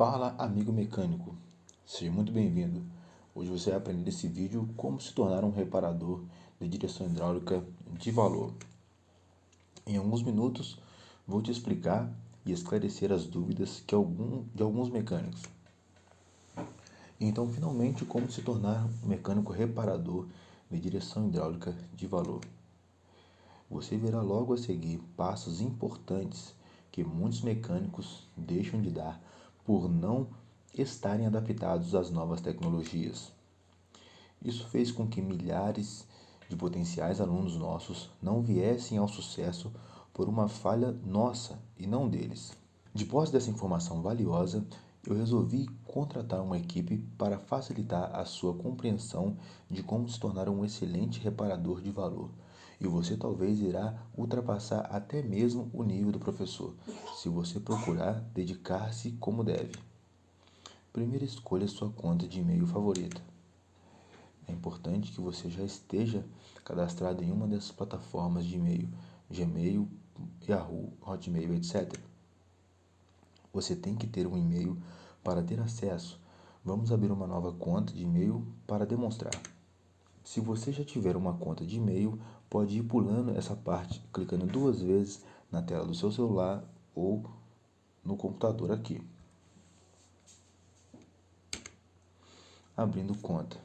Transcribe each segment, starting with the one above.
Fala amigo mecânico, seja muito bem-vindo. Hoje você vai aprender nesse vídeo como se tornar um reparador de direção hidráulica de valor. Em alguns minutos vou te explicar e esclarecer as dúvidas que algum, de alguns mecânicos. Então, finalmente, como se tornar um mecânico reparador de direção hidráulica de valor. Você verá logo a seguir passos importantes que muitos mecânicos deixam de dar por não estarem adaptados às novas tecnologias. Isso fez com que milhares de potenciais alunos nossos não viessem ao sucesso por uma falha nossa e não deles. Depois dessa informação valiosa, eu resolvi contratar uma equipe para facilitar a sua compreensão de como se tornar um excelente reparador de valor. E você talvez irá ultrapassar até mesmo o nível do professor, se você procurar dedicar-se como deve. Primeiro escolha sua conta de e-mail favorita. É importante que você já esteja cadastrado em uma dessas plataformas de e-mail, Gmail, Yahoo, Hotmail, etc. Você tem que ter um e-mail para ter acesso. Vamos abrir uma nova conta de e-mail para demonstrar. Se você já tiver uma conta de e-mail, pode ir pulando essa parte, clicando duas vezes na tela do seu celular ou no computador aqui. Abrindo conta.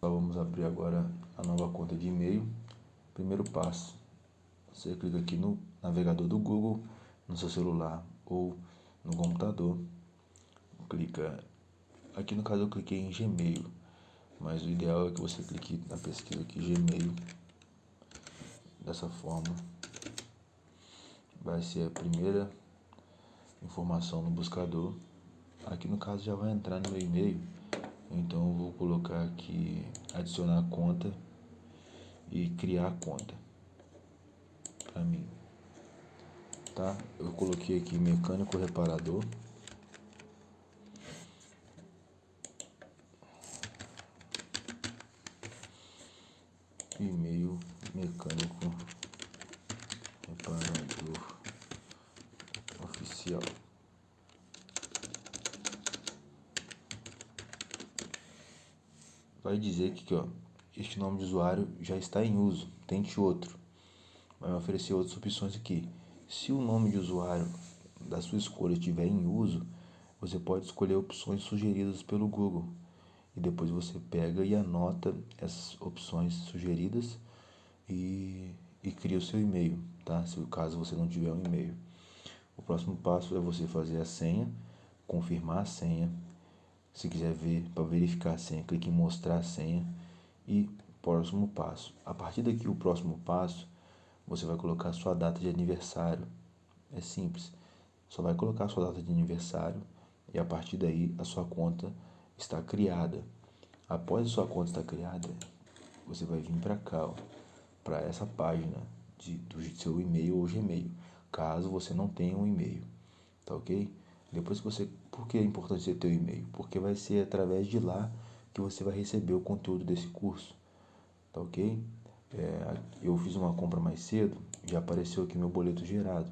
vamos abrir agora a nova conta de e-mail. Primeiro passo, você clica aqui no navegador do Google, no seu celular ou no computador. Clica, aqui no caso eu cliquei em Gmail, mas o ideal é que você clique na pesquisa aqui Gmail, dessa forma. Vai ser a primeira informação no buscador. Aqui no caso já vai entrar no meu e-mail, então eu vou colocar aqui adicionar conta e criar conta para mim. Tá? Eu coloquei aqui mecânico reparador. E-mail mecânico reparador oficial. Vai dizer que ó, este nome de usuário já está em uso, tente outro vai oferecer outras opções aqui. Se o nome de usuário da sua escolha estiver em uso, você pode escolher opções sugeridas pelo Google. E depois você pega e anota essas opções sugeridas e, e cria o seu e-mail, tá? Se caso você não tiver um e-mail. O próximo passo é você fazer a senha, confirmar a senha. Se quiser ver para verificar a senha, clique em mostrar a senha e próximo passo. A partir daqui o próximo passo você vai colocar sua data de aniversário. É simples. Só vai colocar sua data de aniversário e a partir daí a sua conta está criada. Após a sua conta estar criada, você vai vir para cá, para essa página de, do seu e-mail ou Gmail, caso você não tenha um e-mail, tá ok? Depois que você, por que é importante você ter o um e-mail? Porque vai ser através de lá que você vai receber o conteúdo desse curso, tá ok? É, eu fiz uma compra mais cedo, já apareceu aqui meu boleto gerado.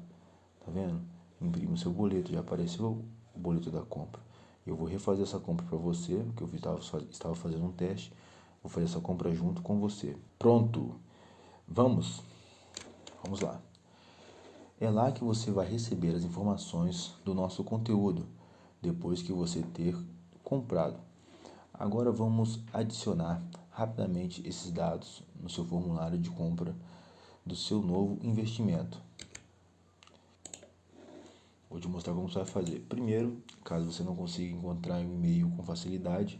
Tá vendo? Imprime o seu boleto, já apareceu o boleto da compra. Eu vou refazer essa compra para você, porque eu estava, fazendo um teste. Vou fazer essa compra junto com você. Pronto! Vamos? Vamos lá. É lá que você vai receber as informações do nosso conteúdo, depois que você ter comprado. Agora vamos adicionar rapidamente esses dados no seu formulário de compra do seu novo investimento. Vou te mostrar como você vai fazer. Primeiro, caso você não consiga encontrar um e-mail com facilidade,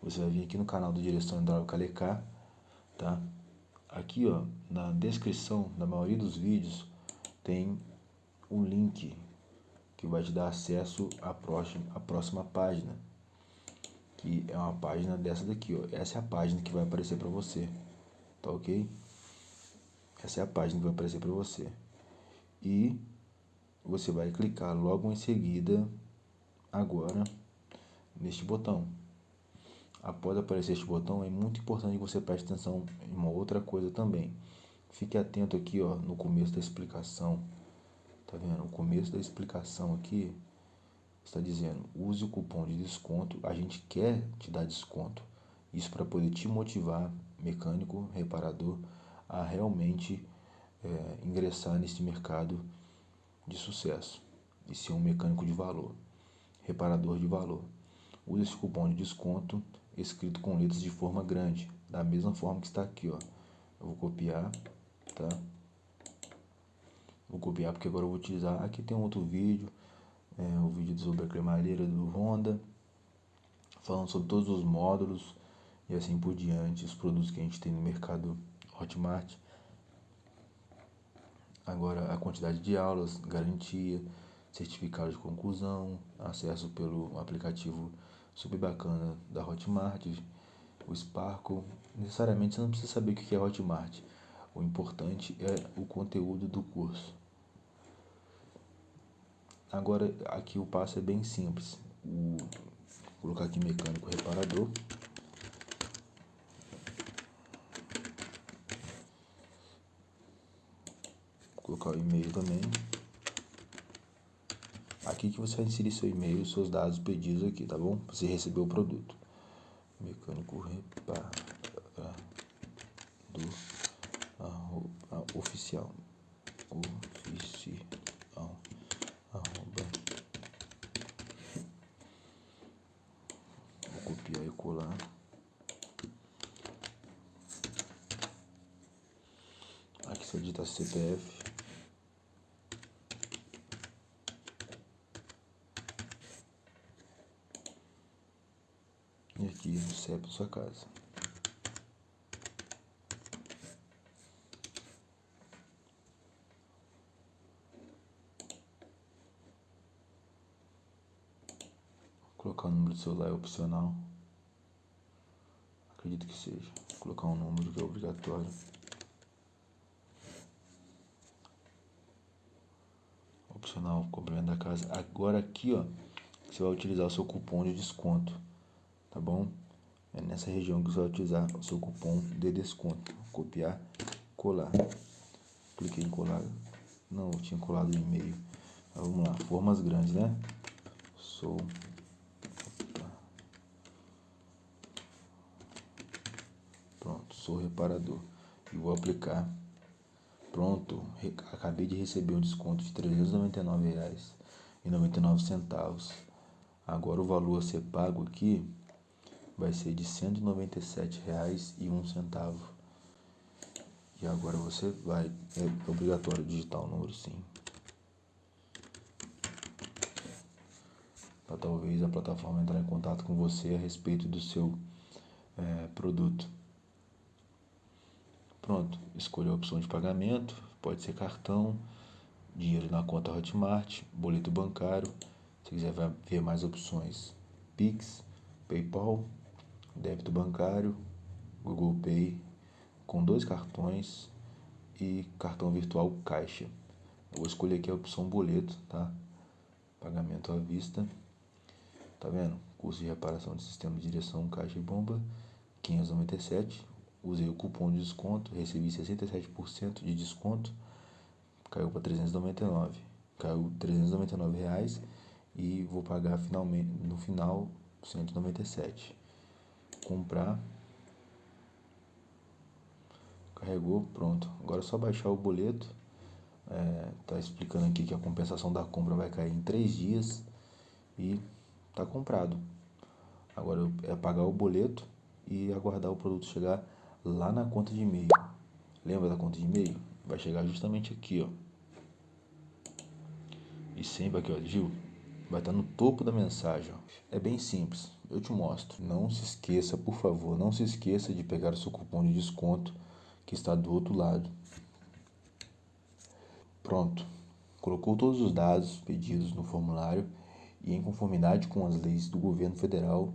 você vai vir aqui no canal do Direção Hidráulica Alecar, tá? Aqui, ó, na descrição da maioria dos vídeos tem um link que vai te dar acesso à próxima, à próxima página que é uma página dessa daqui, ó. Essa é a página que vai aparecer para você, tá ok? Essa é a página que vai aparecer para você. E você vai clicar logo em seguida, agora, neste botão. Após aparecer este botão, é muito importante que você preste atenção em uma outra coisa também. Fique atento aqui, ó, no começo da explicação. Tá vendo? O começo da explicação aqui está dizendo, use o cupom de desconto, a gente quer te dar desconto. Isso para poder te motivar, mecânico, reparador, a realmente é, ingressar nesse mercado de sucesso e ser um mecânico de valor, reparador de valor. Use esse cupom de desconto escrito com letras de forma grande, da mesma forma que está aqui, ó. Eu vou copiar, tá? Vou copiar porque agora eu vou utilizar. Aqui tem um outro vídeo, é, o vídeo sobre a cremalheira do Honda, falando sobre todos os módulos e assim por diante, os produtos que a gente tem no mercado Hotmart. Agora a quantidade de aulas, garantia, certificado de conclusão, acesso pelo aplicativo super bacana da Hotmart, o Sparkle. Necessariamente você não precisa saber o que é Hotmart. O importante é o conteúdo do curso. Agora aqui o passo é bem simples. O, vou colocar aqui mecânico reparador. Vou colocar o e-mail também. Aqui que você vai inserir seu e-mail, seus dados pedidos aqui, tá bom? Você recebeu o produto. Mecânico reparador oficial. Oficial. Arroba. Vou copiar e colar. Aqui você digita CPF. E CEP da sua casa. Colocar o número do celular é opcional. Acredito que seja. Colocar um número que é obrigatório. Opcional, complemento da casa. Agora aqui, ó, você vai utilizar o seu cupom de desconto, tá bom? É nessa região que você vai utilizar o seu cupom de desconto. Copiar, colar. Cliquei em colar. Não, eu tinha colado o e-mail. Vamos lá, formas grandes, né? Sou sou reparador e vou aplicar. Pronto, acabei de receber um desconto de R$ 399,99. Agora o valor a ser pago aqui vai ser de R$ 197,01. E agora você vai, é obrigatório digitar o número sim. Para talvez a plataforma entrar em contato com você a respeito do seu é, produto. Pronto, escolha a opção de pagamento, pode ser cartão, dinheiro na conta Hotmart, boleto bancário. Se quiser ver mais opções, Pix, PayPal, débito bancário, Google Pay, com dois cartões e cartão virtual caixa. Eu vou escolher aqui a opção boleto, tá? Pagamento à vista. Tá vendo? Custo de reparação de sistema de direção caixa e bomba, 597 usei o cupom de desconto, recebi 67% de desconto, caiu para 399, caiu 399 reais e vou pagar finalmente no final 197. Comprar, carregou, pronto. Agora é só baixar o boleto. É, tá explicando aqui que a compensação da compra vai cair em 3 dias e tá comprado. Agora é pagar o boleto e aguardar o produto chegar lá na conta de e-mail. Lembra da conta de e-mail? Vai chegar justamente aqui, ó. E sempre aqui, ó, Gil. Vai estar no topo da mensagem. É bem simples. Eu te mostro. Não se esqueça, por favor, não se esqueça de pegar o seu cupom de desconto que está do outro lado. Pronto. Colocou todos os dados pedidos no formulário e em conformidade com as leis do governo federal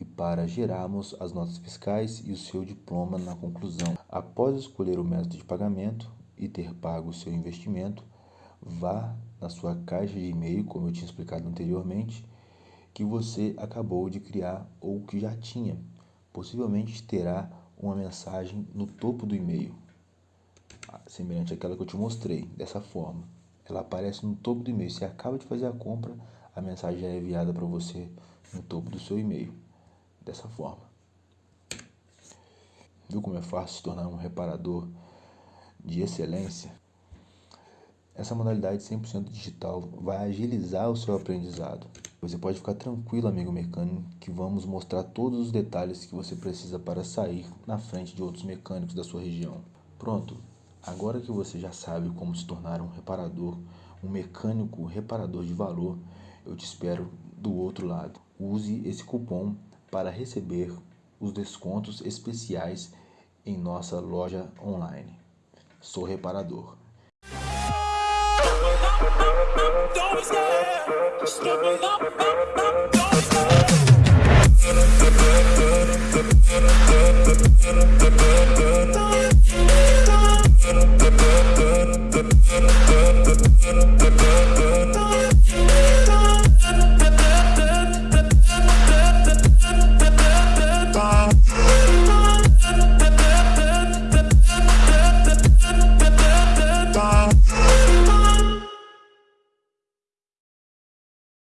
e para gerarmos as notas fiscais e o seu diploma na conclusão. Após escolher o método de pagamento e ter pago o seu investimento, vá na sua caixa de e-mail, como eu tinha explicado anteriormente, que você acabou de criar ou que já tinha. Possivelmente terá uma mensagem no topo do e-mail, semelhante àquela que eu te mostrei, dessa forma. Ela aparece no topo do e-mail. Você acaba de fazer a compra, a mensagem já é enviada para você no topo do seu e-mail. Dessa forma. Viu como é fácil se tornar um reparador de excelência? Essa modalidade 100% digital vai agilizar o seu aprendizado. Você pode ficar tranquilo, amigo mecânico, que vamos mostrar todos os detalhes que você precisa para sair na frente de outros mecânicos da sua região. Pronto, agora que você já sabe como se tornar um reparador, um mecânico reparador de valor, eu te espero do outro lado. Use esse cupom para receber os descontos especiais em nossa loja online. Sou reparador. Don't, be scared. Struggle. don't, be scared.